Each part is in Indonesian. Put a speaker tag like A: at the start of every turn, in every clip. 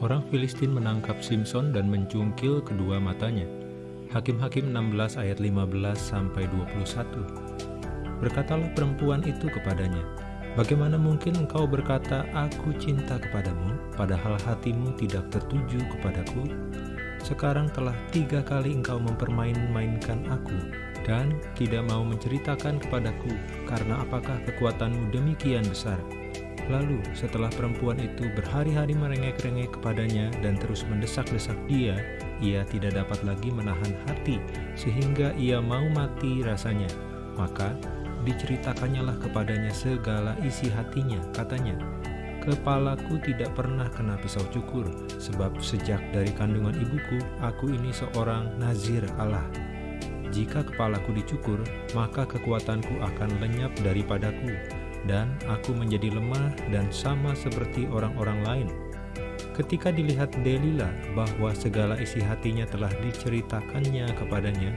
A: Orang Filistin menangkap Simpson dan mencungkil kedua matanya. Hakim-hakim 16 ayat 15 sampai 21. Berkatalah perempuan itu kepadanya, Bagaimana mungkin engkau berkata, Aku cinta kepadamu, padahal hatimu tidak tertuju kepadaku? Sekarang telah tiga kali engkau mempermain-mainkan aku, dan tidak mau menceritakan kepadaku, karena apakah kekuatanmu demikian besar? Lalu setelah perempuan itu berhari-hari merengek-rengek kepadanya dan terus mendesak-desak dia, ia tidak dapat lagi menahan hati, sehingga ia mau mati rasanya. Maka diceritakannya lah kepadanya segala isi hatinya, katanya, Kepalaku tidak pernah kena pisau cukur, sebab sejak dari kandungan ibuku, aku ini seorang nazir Allah. Jika kepalaku dicukur, maka kekuatanku akan lenyap daripadaku, dan aku menjadi lemah dan sama seperti orang-orang lain. Ketika dilihat Delila bahwa segala isi hatinya telah diceritakannya kepadanya,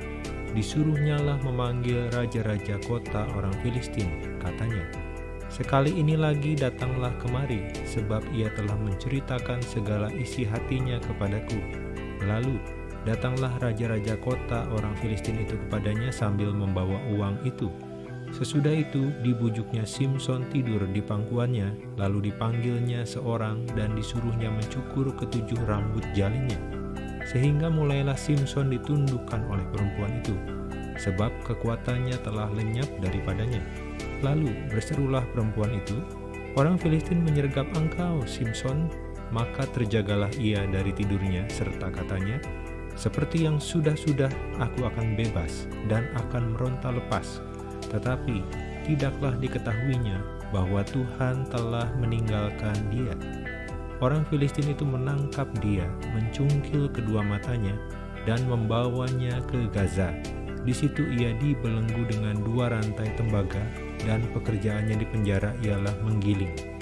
A: disuruhnyalah memanggil raja-raja kota orang Filistin, katanya, Sekali ini lagi datanglah kemari, sebab ia telah menceritakan segala isi hatinya kepadaku. Lalu, datanglah raja-raja kota orang Filistin itu kepadanya sambil membawa uang itu. Sesudah itu, dibujuknya Simpson tidur di pangkuannya, lalu dipanggilnya seorang dan disuruhnya mencukur ketujuh rambut jalinnya sehingga mulailah Simpson ditundukkan oleh perempuan itu, sebab kekuatannya telah lenyap daripadanya. Lalu berserulah perempuan itu, Orang Filistin menyergap engkau, Simpson, maka terjagalah ia dari tidurnya, serta katanya, Seperti yang sudah-sudah aku akan bebas dan akan meronta lepas, tetapi tidaklah diketahuinya bahwa Tuhan telah meninggalkan dia. Orang Filistin itu menangkap dia, mencungkil kedua matanya, dan membawanya ke Gaza. Di situ ia dibelenggu dengan dua rantai tembaga, dan pekerjaannya di penjara ialah menggiling.